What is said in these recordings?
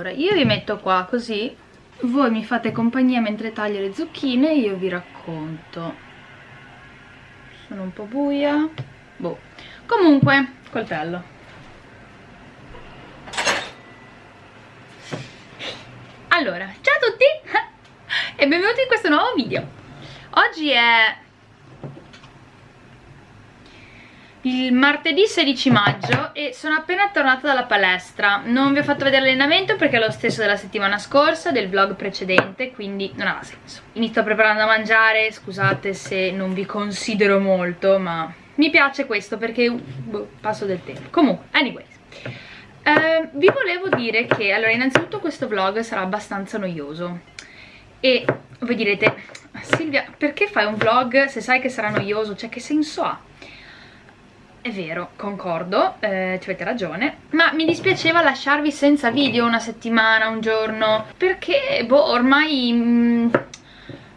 allora io vi metto qua così voi mi fate compagnia mentre taglio le zucchine e io vi racconto. Sono un po' buia. Boh. Comunque coltello allora ciao a tutti e benvenuti in questo nuovo video. Oggi è il martedì 16 maggio e sono appena tornata dalla palestra. Non vi ho fatto vedere l'allenamento perché è lo stesso della settimana scorsa del vlog precedente quindi non ha senso. Sto preparando a mangiare scusate se non vi considero molto ma mi piace questo perché boh, passo del tempo. Comunque anyways. Eh, vi volevo dire che allora innanzitutto questo vlog sarà abbastanza noioso. E voi direte Silvia perché fai un vlog se sai che sarà noioso? Cioè che senso ha è vero, concordo, eh, ci avete ragione Ma mi dispiaceva lasciarvi senza video una settimana, un giorno Perché, boh, ormai mm,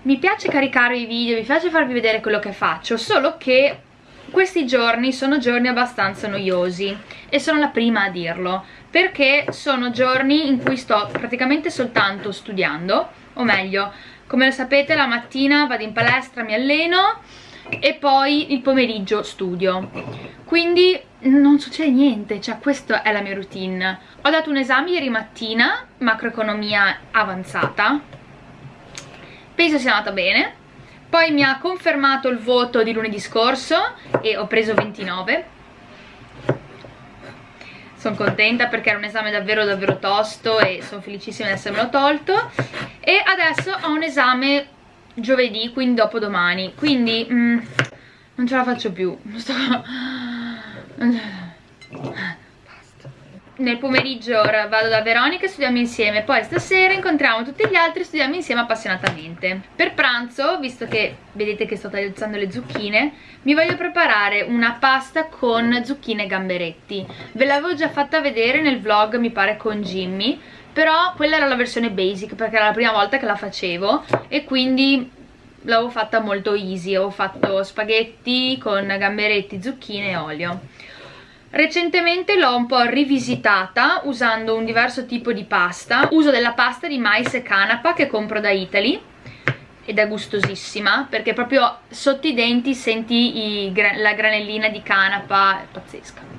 mi piace caricare i video, mi piace farvi vedere quello che faccio Solo che questi giorni sono giorni abbastanza noiosi E sono la prima a dirlo Perché sono giorni in cui sto praticamente soltanto studiando O meglio, come lo sapete la mattina vado in palestra, mi alleno e poi il pomeriggio studio. Quindi non succede niente, cioè questa è la mia routine. Ho dato un esame ieri mattina, macroeconomia avanzata. Penso sia andata bene. Poi mi ha confermato il voto di lunedì scorso e ho preso 29 sono contenta perché era un esame davvero davvero tosto e sono felicissima di essermelo tolto. E adesso ho un esame giovedì, quindi dopo domani. Quindi mm, non ce la faccio più. Sto... nel pomeriggio ora vado da Veronica e studiamo insieme. Poi stasera incontriamo tutti gli altri e studiamo insieme appassionatamente. Per pranzo, visto che vedete che sto tagliando le zucchine mi voglio preparare una pasta con zucchine e gamberetti. Ve l'avevo già fatta vedere nel vlog mi pare con Jimmy però quella era la versione basic perché era la prima volta che la facevo e quindi l'avevo fatta molto easy. Ho fatto spaghetti con gamberetti, zucchine e olio. Recentemente l'ho un po' rivisitata usando un diverso tipo di pasta. Uso della pasta di mais e canapa che compro da Italy ed è gustosissima perché proprio sotto i denti senti i, la granellina di canapa è pazzesca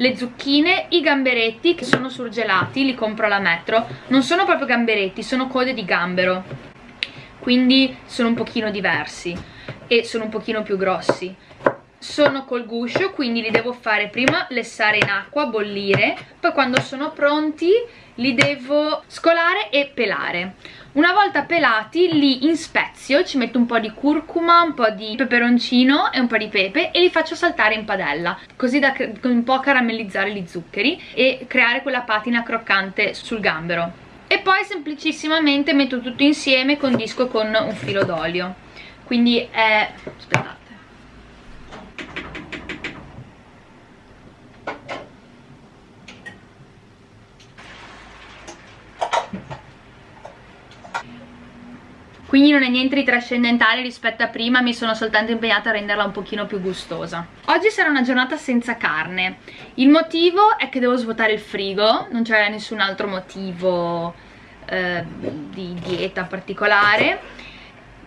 le zucchine, i gamberetti che sono surgelati, li compro alla metro. Non sono proprio gamberetti, sono code di gambero. Quindi sono un pochino diversi e sono un pochino più grossi sono col guscio quindi li devo fare prima lessare in acqua, bollire poi quando sono pronti li devo scolare e pelare. Una volta pelati li inspezio, ci metto un po' di curcuma, un po' di peperoncino e un po' di pepe e li faccio saltare in padella così da un po' caramellizzare gli zuccheri e creare quella patina croccante sul gambero. E poi semplicissimamente metto tutto insieme e condisco con un filo d'olio. Quindi è... aspettate quindi non è niente di trascendentale rispetto a prima mi sono soltanto impegnata a renderla un pochino più gustosa. Oggi sarà una giornata senza carne. Il motivo è che devo svuotare il frigo non c'è nessun altro motivo eh, di dieta particolare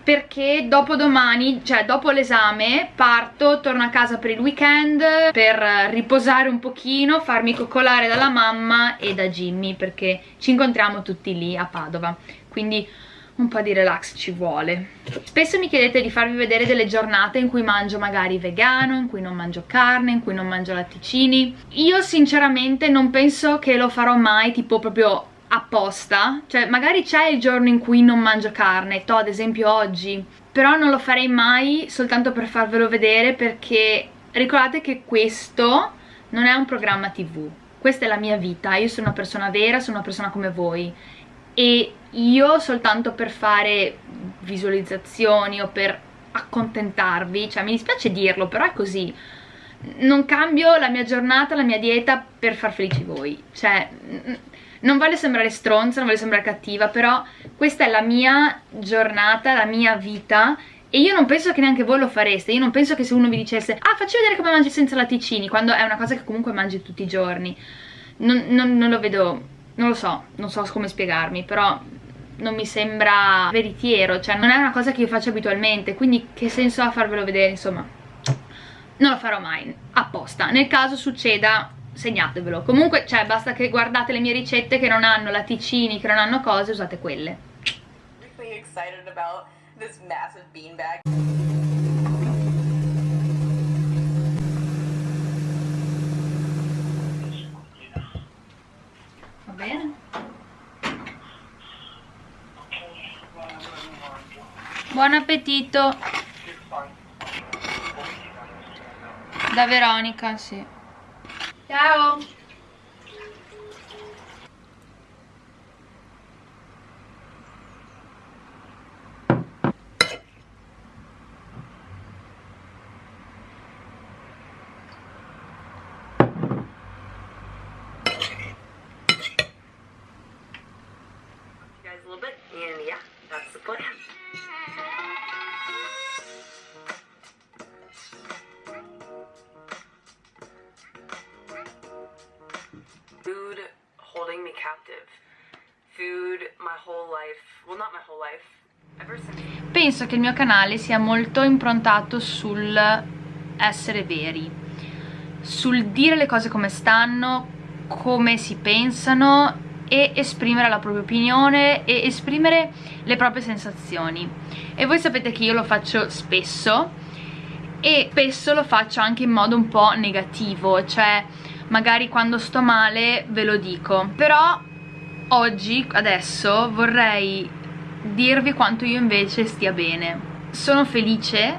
perché dopo domani, cioè dopo l'esame, parto, torno a casa per il weekend per riposare un pochino, farmi coccolare dalla mamma e da Jimmy perché ci incontriamo tutti lì a Padova. Quindi un po' di relax ci vuole. Spesso mi chiedete di farvi vedere delle giornate in cui mangio magari vegano in cui non mangio carne, in cui non mangio latticini. Io sinceramente non penso che lo farò mai tipo proprio apposta. Cioè magari c'è il giorno in cui non mangio carne to ad esempio oggi però non lo farei mai soltanto per farvelo vedere perché ricordate che questo non è un programma tv questa è la mia vita, io sono una persona vera, sono una persona come voi. E io soltanto per fare visualizzazioni o per accontentarvi, cioè mi dispiace dirlo però è così. Non cambio la mia giornata, la mia dieta per far felici voi. Cioè non voglio sembrare stronza, non voglio sembrare cattiva però questa è la mia giornata, la mia vita e io non penso che neanche voi lo fareste, io non penso che se uno vi dicesse ah facci vedere come mangi senza latticini quando è una cosa che comunque mangi tutti i giorni. Non, non, non lo vedo non lo so, non so come spiegarmi, però non mi sembra veritiero, cioè non è una cosa che io faccio abitualmente, quindi che senso ha farvelo vedere, insomma, non lo farò mai, apposta. Nel caso succeda, segnatevelo. Comunque, cioè, basta che guardate le mie ricette che non hanno latticini, che non hanno cose, usate quelle. Va bene? Buon appetito! Da Veronica, sì. Ciao! Penso che il mio canale sia molto improntato sul essere veri, sul dire le cose come stanno, come si pensano e esprimere la propria opinione e esprimere le proprie sensazioni. E voi sapete che io lo faccio spesso e spesso lo faccio anche in modo un po' negativo, cioè magari quando sto male ve lo dico, però oggi, adesso, vorrei dirvi quanto io invece stia bene. Sono felice,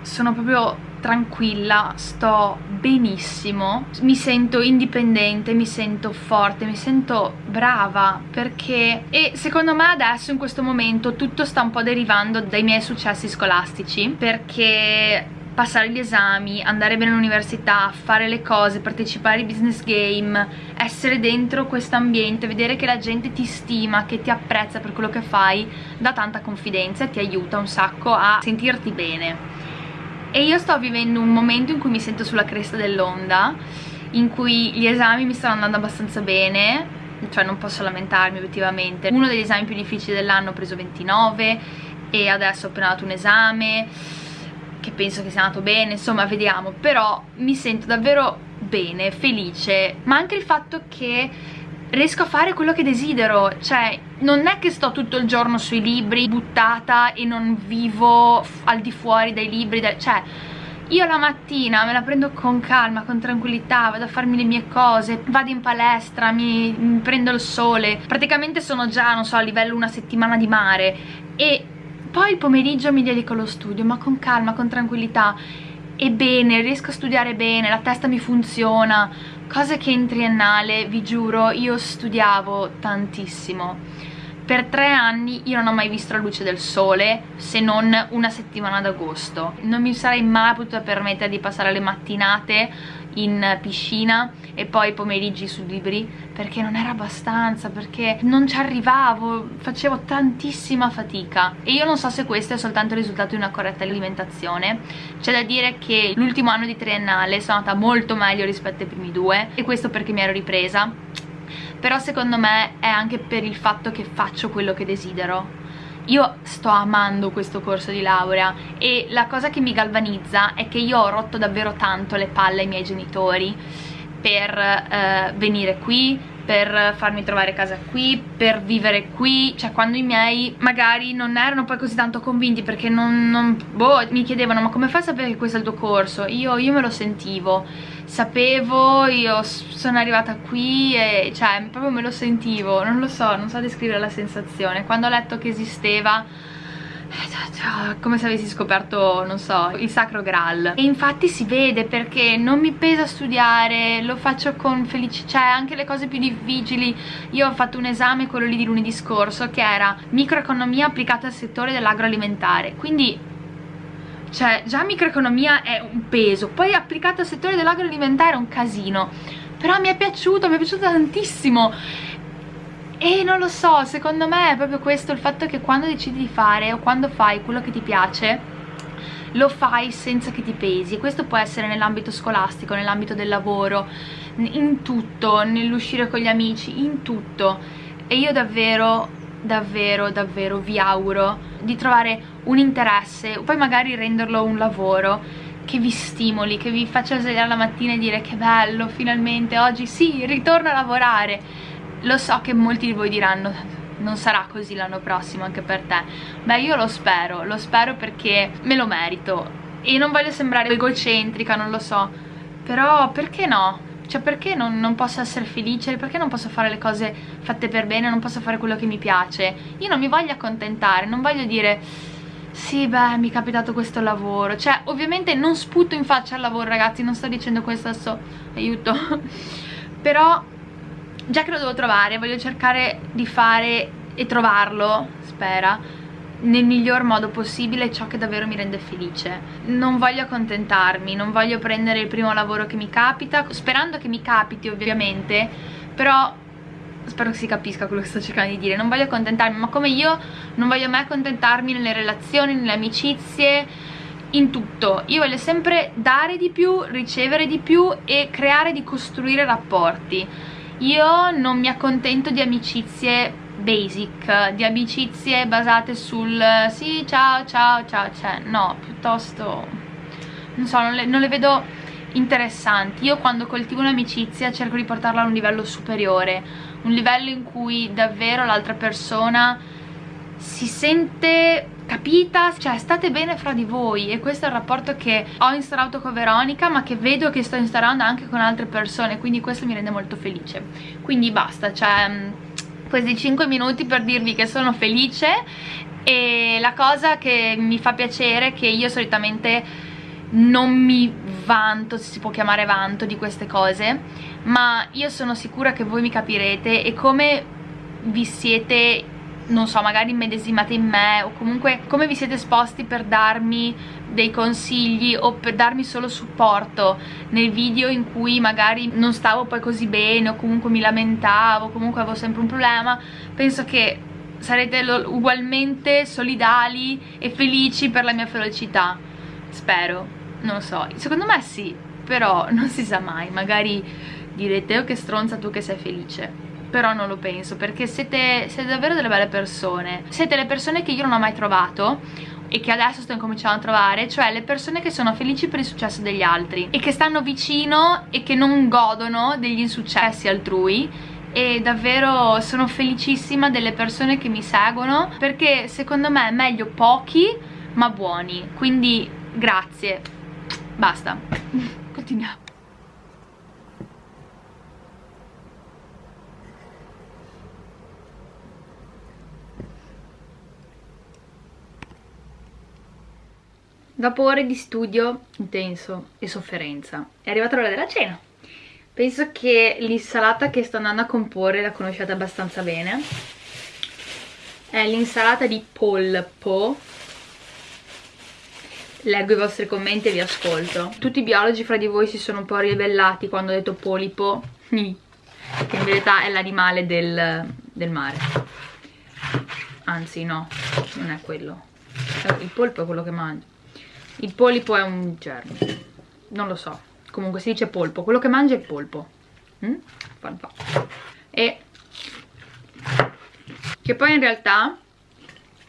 sono proprio tranquilla, sto benissimo, mi sento indipendente, mi sento forte, mi sento brava perché e secondo me adesso in questo momento tutto sta un po' derivando dai miei successi scolastici perché passare gli esami, andare bene all'università, fare le cose, partecipare ai business game, essere dentro questo ambiente, vedere che la gente ti stima, che ti apprezza per quello che fai, dà tanta confidenza e ti aiuta un sacco a sentirti bene. E io sto vivendo un momento in cui mi sento sulla cresta dell'onda, in cui gli esami mi stanno andando abbastanza bene, cioè non posso lamentarmi obiettivamente. Uno degli esami più difficili dell'anno ho preso 29 e adesso ho appena dato un esame che penso che sia andato bene, insomma vediamo, però mi sento davvero bene, felice, ma anche il fatto che riesco a fare quello che desidero, cioè non è che sto tutto il giorno sui libri buttata e non vivo al di fuori dai libri, cioè io la mattina me la prendo con calma, con tranquillità, vado a farmi le mie cose, vado in palestra, mi, mi prendo il sole, praticamente sono già, non so, a livello una settimana di mare. E poi il pomeriggio mi dedico allo studio, ma con calma, con tranquillità e bene, riesco a studiare bene, la testa mi funziona, cose che in triennale, vi giuro, io studiavo tantissimo. Per tre anni io non ho mai visto la luce del sole se non una settimana d'agosto. Non mi sarei mai potuta permettere di passare le mattinate in piscina e poi pomeriggi su libri perché non era abbastanza, perché non ci arrivavo, facevo tantissima fatica. E io non so se questo è soltanto il risultato di una corretta alimentazione. C'è da dire che l'ultimo anno di triennale sono andata molto meglio rispetto ai primi due e questo perché mi ero ripresa. Però secondo me è anche per il fatto che faccio quello che desidero io sto amando questo corso di laurea e la cosa che mi galvanizza è che io ho rotto davvero tanto le palle ai miei genitori per eh, venire qui, per farmi trovare casa qui, per vivere qui, cioè quando i miei magari non erano poi così tanto convinti perché non, non boh, mi chiedevano ma come fai a sapere che questo è il tuo corso? Io, io me lo sentivo, sapevo, io sono arrivata qui e cioè proprio me lo sentivo, non lo so, non so descrivere la sensazione, quando ho letto che esisteva come se avessi scoperto, non so, il sacro graal. E infatti si vede perché non mi pesa studiare, lo faccio con felicità, cioè anche le cose più difficili. Io ho fatto un esame, quello lì di lunedì scorso che era microeconomia applicata al settore dell'agroalimentare. Quindi cioè già microeconomia è un peso poi applicata al settore dell'agroalimentare è un casino. Però mi è piaciuto, mi è piaciuto tantissimo. E non lo so, secondo me è proprio questo il fatto che quando decidi di fare o quando fai quello che ti piace lo fai senza che ti pesi. Questo può essere nell'ambito scolastico, nell'ambito del lavoro in tutto, nell'uscire con gli amici, in tutto. E io davvero, davvero, davvero vi auguro di trovare un interesse, poi magari renderlo un lavoro che vi stimoli, che vi faccia svegliare la mattina e dire che bello, finalmente oggi sì, ritorno a lavorare. Lo so che molti di voi diranno non sarà così l'anno prossimo anche per te. Beh, io lo spero, lo spero perché me lo merito. E non voglio sembrare egocentrica, non lo so. Però perché no? Cioè perché non, non, posso essere felice? Perché non posso fare le cose fatte per bene? Non posso fare quello che mi piace? Io non mi voglio accontentare, non voglio dire sì beh mi è capitato questo lavoro cioè ovviamente non sputo in faccia al lavoro ragazzi non sto dicendo questo adesso aiuto però già che lo devo trovare voglio cercare di fare e trovarlo spera nel miglior modo possibile ciò che davvero mi rende felice. Non voglio accontentarmi non voglio prendere il primo lavoro che mi capita sperando che mi capiti ovviamente però spero che si capisca quello che sto cercando di dire. Non voglio accontentarmi ma come io non voglio mai accontentarmi nelle relazioni, nelle amicizie in tutto. Io voglio sempre dare di più, ricevere di più e creare di costruire rapporti. Io non mi accontento di amicizie basic, di amicizie basate sul sì ciao ciao ciao cioè no, piuttosto non so, non le, non le vedo interessanti. Io quando coltivo un'amicizia cerco di portarla a un livello superiore un livello in cui davvero l'altra persona si sente capita, cioè state bene fra di voi. E questo è il rapporto che ho instaurato con Veronica ma che vedo che sto instaurando anche con altre persone quindi questo mi rende molto felice. Quindi basta, cioè questi 5 minuti per dirvi che sono felice e la cosa che mi fa piacere è che io solitamente non mi vanto, se si può chiamare vanto di queste cose ma io sono sicura che voi mi capirete e come vi siete non so, magari immedesimate in me o comunque come vi siete esposti per darmi dei consigli o per darmi solo supporto nel video in cui magari non stavo poi così bene o comunque mi lamentavo, comunque avevo sempre un problema, penso che sarete ugualmente solidali e felici per la mia felicità, spero non so, secondo me sì, però non si sa mai, magari direte oh che stronza tu che sei felice però non lo penso perché siete, siete davvero delle belle persone siete le persone che io non ho mai trovato e che adesso sto incominciando a trovare cioè le persone che sono felici per il successo degli altri e che stanno vicino e che non godono degli insuccessi altrui e davvero sono felicissima delle persone che mi seguono perché secondo me è meglio pochi ma buoni quindi grazie Basta. Continuiamo. Dopo ore di studio intenso e sofferenza. È arrivata l'ora della cena. Penso che l'insalata che sto andando a comporre la conosciate abbastanza bene. È l'insalata di polpo. Leggo i vostri commenti e vi ascolto. Tutti i biologi fra di voi si sono un po' ribellati quando ho detto polipo. Che in verità è l'animale del, del mare. Anzi no, non è quello. Il polpo è quello che mangia il polipo è un germe. Non lo so. Comunque si dice polpo. Quello che mangia è il polpo. Mm? e che poi in realtà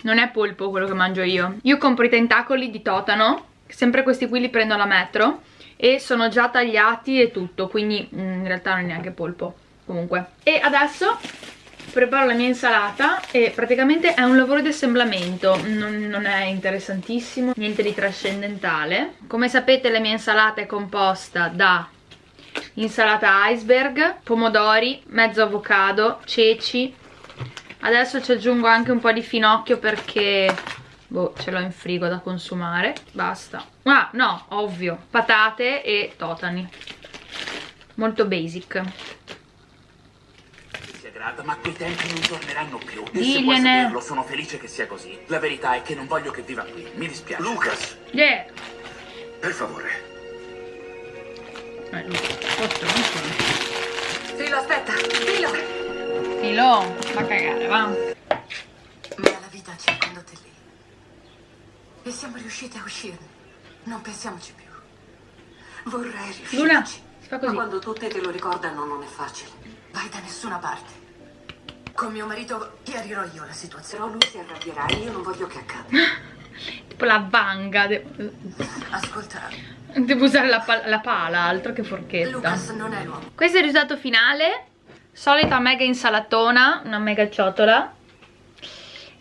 non è polpo quello che mangio io. Io compro i tentacoli di totano sempre questi qui li prendo alla metro e sono già tagliati e tutto quindi mm, in realtà non è neanche polpo. Comunque. E adesso preparo la mia insalata e praticamente è un lavoro di assemblamento. Non, non è interessantissimo niente di trascendentale. Come sapete la mia insalata è composta da insalata iceberg, pomodori, mezzo avocado, ceci, adesso ci aggiungo anche un po' di finocchio perché boh, ce l'ho in frigo da consumare. Basta. Ah no ovvio. Patate e totani. Molto basic ma quei tempi non torneranno più. E se vuoi saperlo, sono felice che sia così. La verità è che non voglio che viva qui. Mi dispiace. Lucas! Yeah! Per favore. Eh, Filo, aspetta! Filo! Filo, va a cagare, va. Ma la vita ci ha condotto lì. E siamo riusciti a uscirne. Non pensiamoci più. Vorrei riuscirci. Luna, si fa così. Ma quando tutti te lo ricordano non è facile. Vai da nessuna parte. Con mio marito chiarirò io la situazione. Però lui si arrabbierà e io non voglio che accada. Tipo la vanga. De Ascolta, Devo usare la, pal la pala, altro che forchetta. Lucas non è l'uomo. Questo è il risultato finale. Solita mega insalatona, una mega ciotola.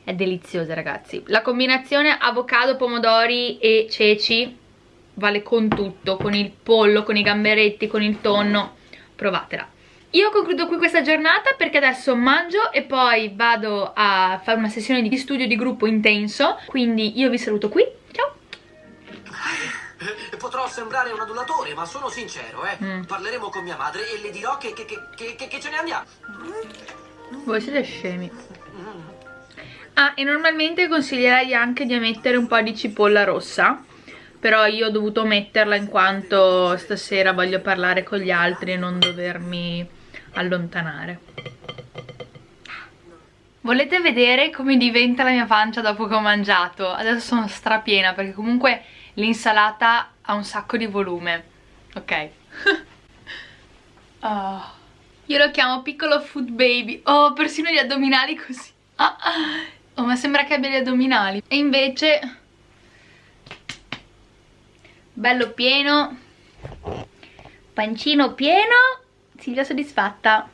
È deliziosa ragazzi. La combinazione avocado, pomodori e ceci vale con tutto, con il pollo, con i gamberetti, con il tonno. Provatela. Io concludo qui questa giornata perché adesso mangio e poi vado a fare una sessione di studio di gruppo intenso. Quindi io vi saluto qui. Ciao! Eh, Potrò sembrare un adulatore, ma sono sincero, eh. Mm. Parleremo con mia madre e le dirò che, che, che, che, che- che ce ne andiamo. Voi siete scemi. Ah, e normalmente consiglierei anche di mettere un po' di cipolla rossa. Però io ho dovuto metterla in quanto stasera voglio parlare con gli altri e non dovermi allontanare. Volete vedere come diventa la mia pancia dopo che ho mangiato? Adesso sono strapiena perché comunque l'insalata ha un sacco di volume. Ok. Oh. Io lo chiamo piccolo food baby. Oh, persino gli addominali così. Ah, ah. Oh, ma sembra che abbia gli addominali. E invece... Bello pieno. Pancino pieno. Silvia soddisfatta.